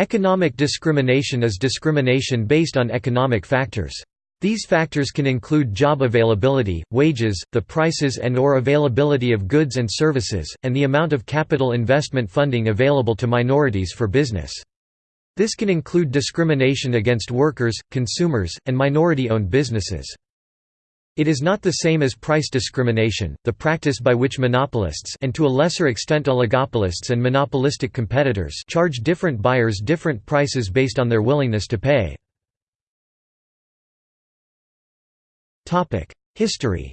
Economic discrimination is discrimination based on economic factors. These factors can include job availability, wages, the prices and or availability of goods and services, and the amount of capital investment funding available to minorities for business. This can include discrimination against workers, consumers, and minority-owned businesses. It is not the same as price discrimination, the practice by which monopolists and to a lesser extent oligopolists and monopolistic competitors charge different buyers different prices based on their willingness to pay. History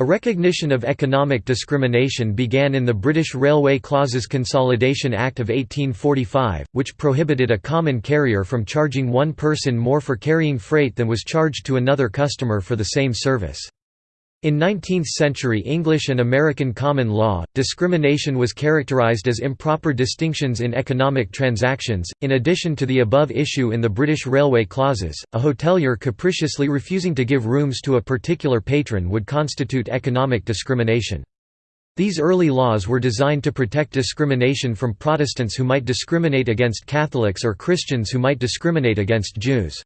A recognition of economic discrimination began in the British Railway Clauses Consolidation Act of 1845, which prohibited a common carrier from charging one person more for carrying freight than was charged to another customer for the same service. In 19th-century English and American common law, discrimination was characterized as improper distinctions in economic transactions. In addition to the above issue in the British railway clauses, a hotelier capriciously refusing to give rooms to a particular patron would constitute economic discrimination. These early laws were designed to protect discrimination from Protestants who might discriminate against Catholics or Christians who might discriminate against Jews.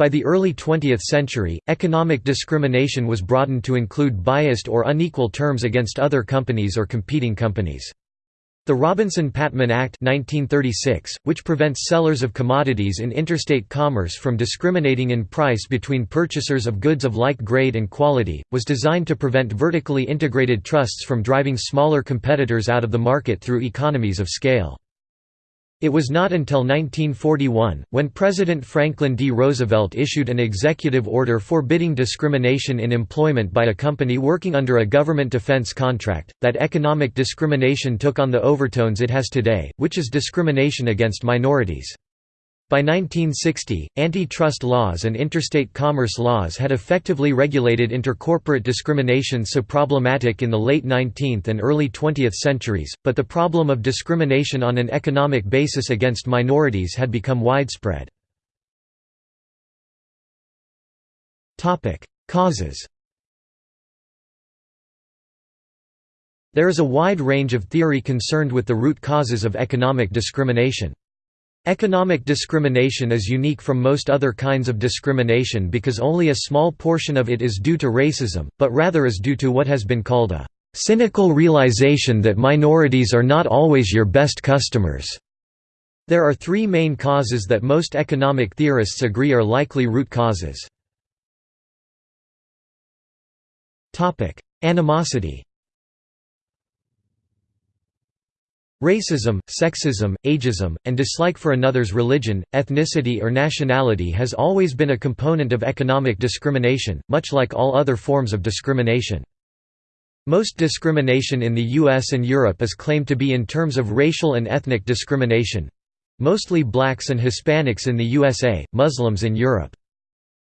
By the early 20th century, economic discrimination was broadened to include biased or unequal terms against other companies or competing companies. The Robinson-Patman Act 1936, which prevents sellers of commodities in interstate commerce from discriminating in price between purchasers of goods of like grade and quality, was designed to prevent vertically integrated trusts from driving smaller competitors out of the market through economies of scale. It was not until 1941, when President Franklin D. Roosevelt issued an executive order forbidding discrimination in employment by a company working under a government defense contract, that economic discrimination took on the overtones it has today, which is discrimination against minorities. By 1960, antitrust laws and interstate commerce laws had effectively regulated intercorporate discrimination so problematic in the late 19th and early 20th centuries, but the problem of discrimination on an economic basis against minorities had become widespread. Causes There is a wide range of theory concerned with the root causes of economic discrimination. Economic discrimination is unique from most other kinds of discrimination because only a small portion of it is due to racism, but rather is due to what has been called a cynical realization that minorities are not always your best customers. There are three main causes that most economic theorists agree are likely root causes. Animosity Racism, sexism, ageism, and dislike for another's religion, ethnicity or nationality has always been a component of economic discrimination, much like all other forms of discrimination. Most discrimination in the US and Europe is claimed to be in terms of racial and ethnic discrimination—mostly blacks and Hispanics in the USA, Muslims in Europe.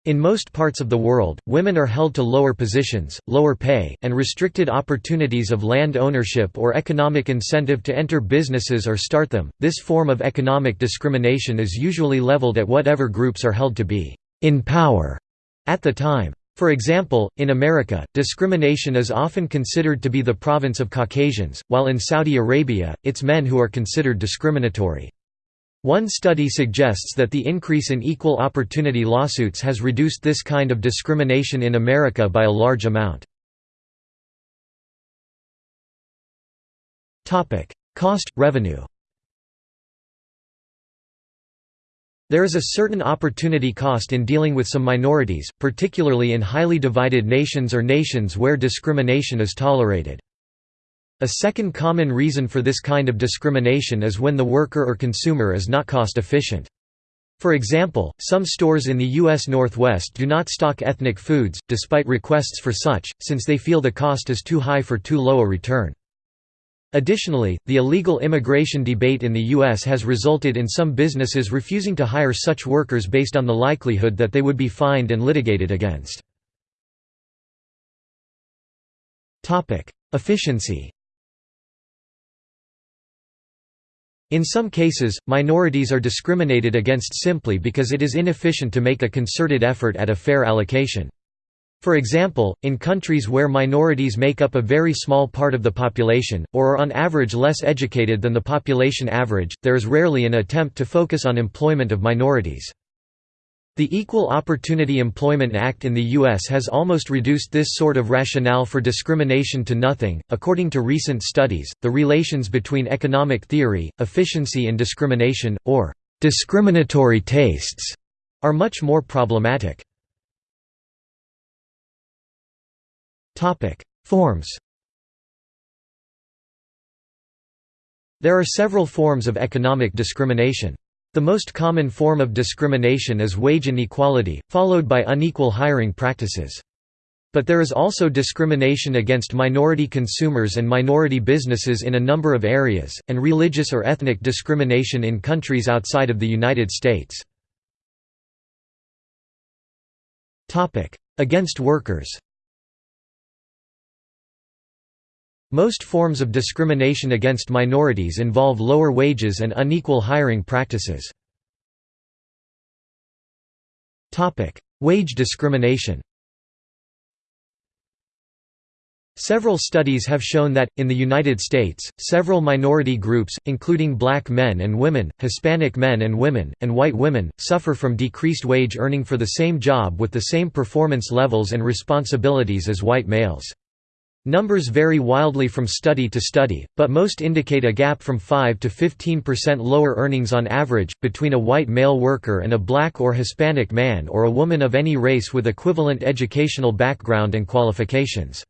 In most parts of the world, women are held to lower positions, lower pay, and restricted opportunities of land ownership or economic incentive to enter businesses or start them. This form of economic discrimination is usually leveled at whatever groups are held to be in power at the time. For example, in America, discrimination is often considered to be the province of Caucasians, while in Saudi Arabia, it's men who are considered discriminatory. One study suggests that the increase in equal opportunity lawsuits has reduced this kind of discrimination in America by a large amount. Cost, revenue There is a certain opportunity cost in dealing with some minorities, particularly in highly divided nations or nations where discrimination is tolerated. A second common reason for this kind of discrimination is when the worker or consumer is not cost efficient. For example, some stores in the U.S. Northwest do not stock ethnic foods, despite requests for such, since they feel the cost is too high for too low a return. Additionally, the illegal immigration debate in the U.S. has resulted in some businesses refusing to hire such workers based on the likelihood that they would be fined and litigated against. Efficiency In some cases, minorities are discriminated against simply because it is inefficient to make a concerted effort at a fair allocation. For example, in countries where minorities make up a very small part of the population, or are on average less educated than the population average, there is rarely an attempt to focus on employment of minorities. The Equal Opportunity Employment Act in the U.S. has almost reduced this sort of rationale for discrimination to nothing. According to recent studies, the relations between economic theory, efficiency, and discrimination, or discriminatory tastes, are much more problematic. Forms There are several forms of economic discrimination. The most common form of discrimination is wage inequality, followed by unequal hiring practices. But there is also discrimination against minority consumers and minority businesses in a number of areas, and religious or ethnic discrimination in countries outside of the United States. Against workers Most forms of discrimination against minorities involve lower wages and unequal hiring practices. Wage discrimination Several studies have shown that, in the United States, several minority groups, including black men and women, Hispanic men and women, and white women, suffer from decreased wage earning for the same job with the same performance levels and responsibilities as white males. Numbers vary wildly from study to study, but most indicate a gap from 5 to 15% lower earnings on average, between a white male worker and a black or Hispanic man or a woman of any race with equivalent educational background and qualifications.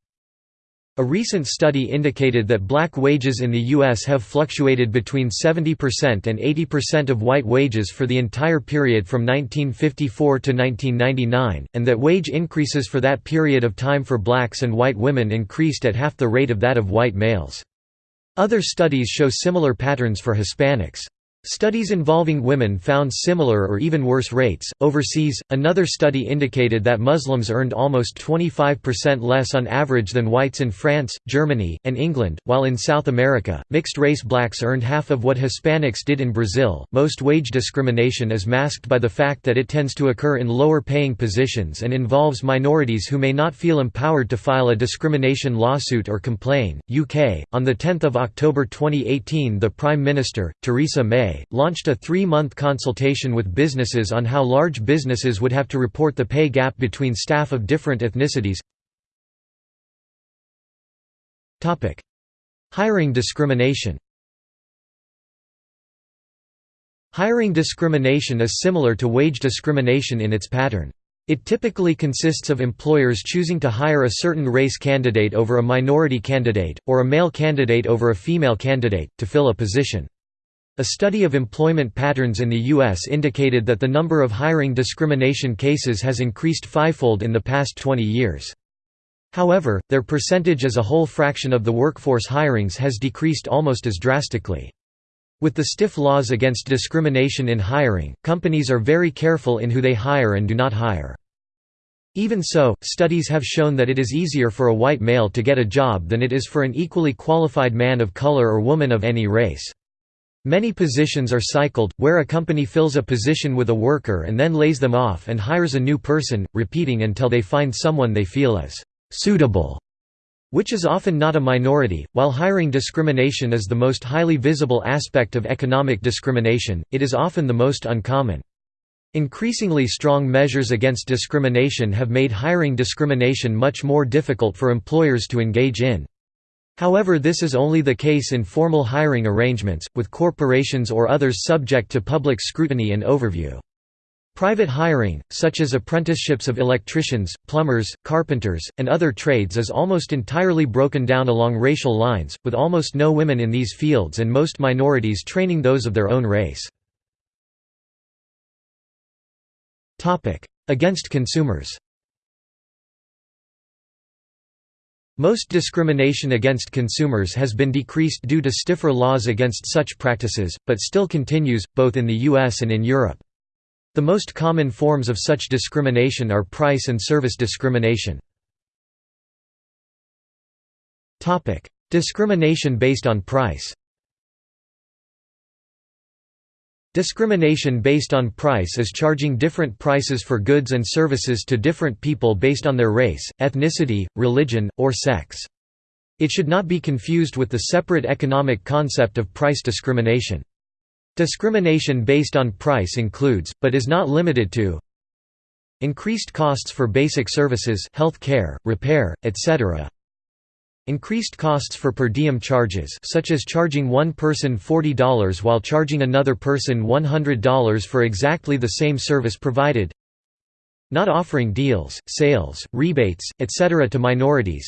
A recent study indicated that black wages in the U.S. have fluctuated between 70% and 80% of white wages for the entire period from 1954 to 1999, and that wage increases for that period of time for blacks and white women increased at half the rate of that of white males. Other studies show similar patterns for Hispanics. Studies involving women found similar or even worse rates. Overseas, another study indicated that Muslims earned almost 25% less on average than whites in France, Germany, and England, while in South America, mixed race blacks earned half of what Hispanics did in Brazil. Most wage discrimination is masked by the fact that it tends to occur in lower paying positions and involves minorities who may not feel empowered to file a discrimination lawsuit or complain. UK, on the 10th of October 2018, the Prime Minister, Theresa May, launched a three-month consultation with businesses on how large businesses would have to report the pay gap between staff of different ethnicities. Hiring discrimination Hiring discrimination is similar to wage discrimination in its pattern. It typically consists of employers choosing to hire a certain race candidate over a minority candidate, or a male candidate over a female candidate, to fill a position. A study of employment patterns in the U.S. indicated that the number of hiring discrimination cases has increased fivefold in the past 20 years. However, their percentage as a whole fraction of the workforce hirings has decreased almost as drastically. With the stiff laws against discrimination in hiring, companies are very careful in who they hire and do not hire. Even so, studies have shown that it is easier for a white male to get a job than it is for an equally qualified man of color or woman of any race. Many positions are cycled, where a company fills a position with a worker and then lays them off and hires a new person, repeating until they find someone they feel is «suitable», which is often not a minority. While hiring discrimination is the most highly visible aspect of economic discrimination, it is often the most uncommon. Increasingly strong measures against discrimination have made hiring discrimination much more difficult for employers to engage in. However this is only the case in formal hiring arrangements, with corporations or others subject to public scrutiny and overview. Private hiring, such as apprenticeships of electricians, plumbers, carpenters, and other trades is almost entirely broken down along racial lines, with almost no women in these fields and most minorities training those of their own race. Against consumers Most discrimination against consumers has been decreased due to stiffer laws against such practices, but still continues, both in the US and in Europe. The most common forms of such discrimination are price and service discrimination. discrimination based on price Discrimination based on price is charging different prices for goods and services to different people based on their race, ethnicity, religion, or sex. It should not be confused with the separate economic concept of price discrimination. Discrimination based on price includes, but is not limited to Increased costs for basic services health care, repair, etc. Increased costs for per diem charges such as charging one person $40 while charging another person $100 for exactly the same service provided Not offering deals, sales, rebates, etc. to minorities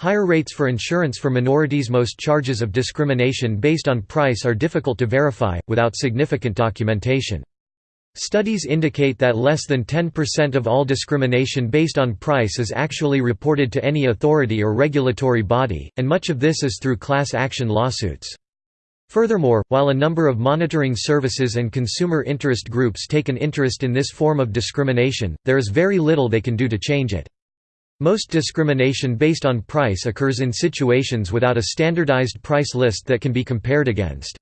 Higher rates for insurance for minorities Most charges of discrimination based on price are difficult to verify, without significant documentation. Studies indicate that less than 10% of all discrimination based on price is actually reported to any authority or regulatory body, and much of this is through class action lawsuits. Furthermore, while a number of monitoring services and consumer interest groups take an interest in this form of discrimination, there is very little they can do to change it. Most discrimination based on price occurs in situations without a standardized price list that can be compared against.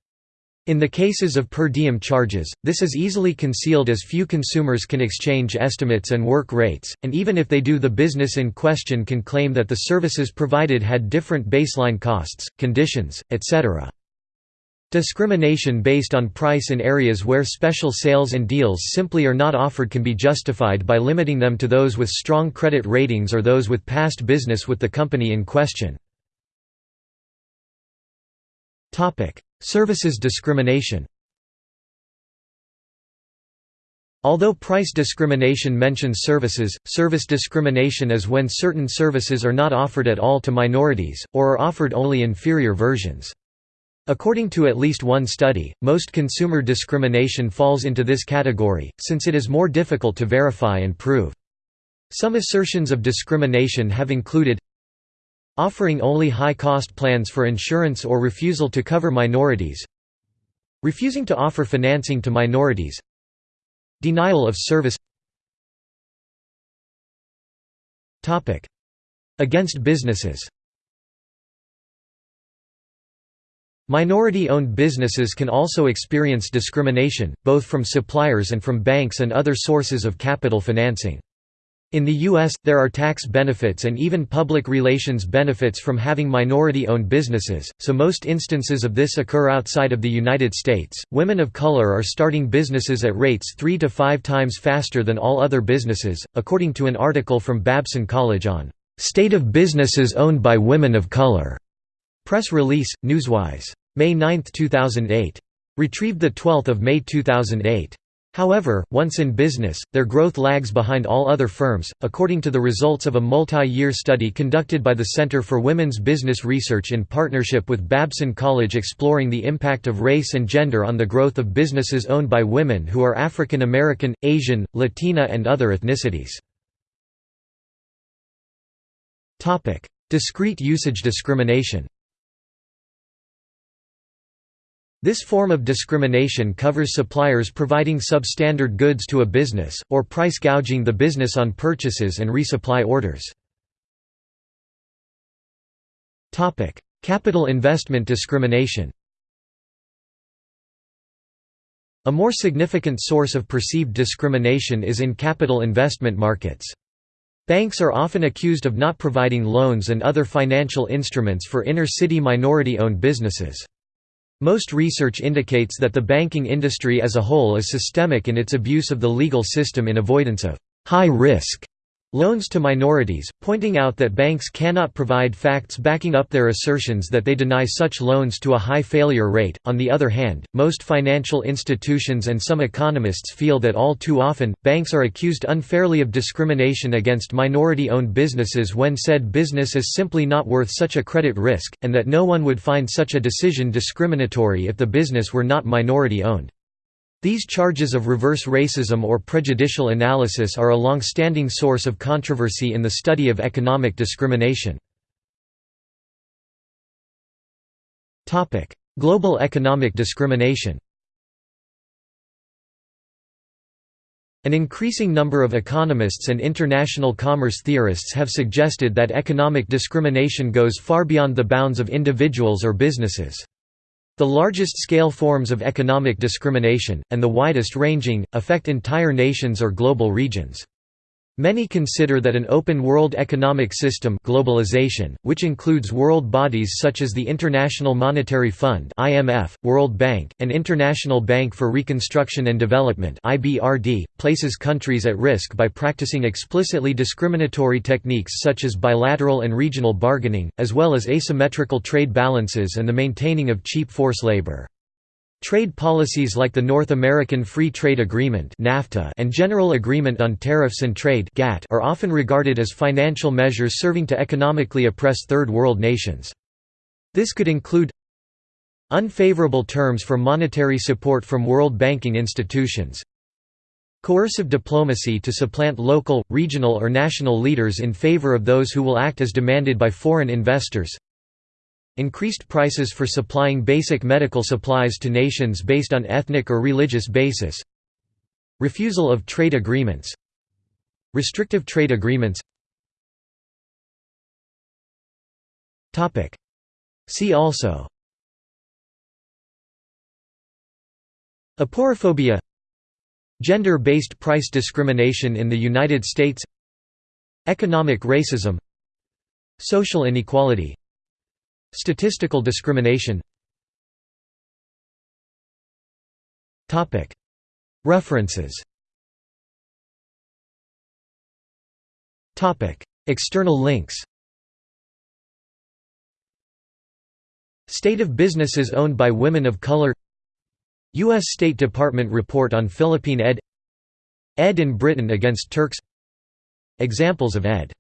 In the cases of per diem charges, this is easily concealed as few consumers can exchange estimates and work rates, and even if they do the business in question can claim that the services provided had different baseline costs, conditions, etc. Discrimination based on price in areas where special sales and deals simply are not offered can be justified by limiting them to those with strong credit ratings or those with past business with the company in question. Services discrimination Although price discrimination mentions services, service discrimination is when certain services are not offered at all to minorities, or are offered only inferior versions. According to at least one study, most consumer discrimination falls into this category, since it is more difficult to verify and prove. Some assertions of discrimination have included offering only high-cost plans for insurance or refusal to cover minorities refusing to offer financing to minorities denial of service. Against businesses. Minority-owned businesses can also experience discrimination, both from suppliers and from banks and other sources of capital financing. In the U.S., there are tax benefits and even public relations benefits from having minority-owned businesses, so most instances of this occur outside of the United States. Women of color are starting businesses at rates 3 to 5 times faster than all other businesses, according to an article from Babson College on State of Businesses Owned by Women of Color. Press release, Newswise. May 9, 2008. Retrieved 12 May 2008. However, once in business, their growth lags behind all other firms, according to the results of a multi-year study conducted by the Center for Women's Business Research in partnership with Babson College exploring the impact of race and gender on the growth of businesses owned by women who are African American, Asian, Latina and other ethnicities. Discrete usage discrimination This form of discrimination covers suppliers providing substandard goods to a business, or price gouging the business on purchases and resupply orders. Capital investment discrimination A more significant source of perceived discrimination is in capital investment markets. Banks are often accused of not providing loans and other financial instruments for inner-city minority-owned businesses. Most research indicates that the banking industry as a whole is systemic in its abuse of the legal system in avoidance of high-risk loans to minorities, pointing out that banks cannot provide facts backing up their assertions that they deny such loans to a high failure rate. On the other hand, most financial institutions and some economists feel that all too often, banks are accused unfairly of discrimination against minority owned businesses when said business is simply not worth such a credit risk, and that no one would find such a decision discriminatory if the business were not minority owned. These charges of reverse racism or prejudicial analysis are a long-standing source of controversy in the study of economic discrimination. Global economic discrimination An increasing number of economists and international commerce theorists have suggested that economic discrimination goes far beyond the bounds of individuals or businesses. The largest-scale forms of economic discrimination, and the widest-ranging, affect entire nations or global regions. Many consider that an open world economic system globalization, which includes world bodies such as the International Monetary Fund (IMF), World Bank, and International Bank for Reconstruction and Development (IBRD), places countries at risk by practicing explicitly discriminatory techniques such as bilateral and regional bargaining, as well as asymmetrical trade balances and the maintaining of cheap force labor. Trade policies like the North American Free Trade Agreement (NAFTA) and General Agreement on Tariffs and Trade (GATT) are often regarded as financial measures serving to economically oppress third world nations. This could include unfavorable terms for monetary support from world banking institutions, coercive diplomacy to supplant local, regional or national leaders in favor of those who will act as demanded by foreign investors, Increased prices for supplying basic medical supplies to nations based on ethnic or religious basis. Refusal of trade agreements. Restrictive trade agreements. See also. Aporophobia Gender-based price discrimination in the United States. Economic racism. Social inequality Statistical discrimination. References. External links. State of businesses owned by women of color. U.S. State Department report on Philippine ed. Ed in Britain against Turks. Examples of ed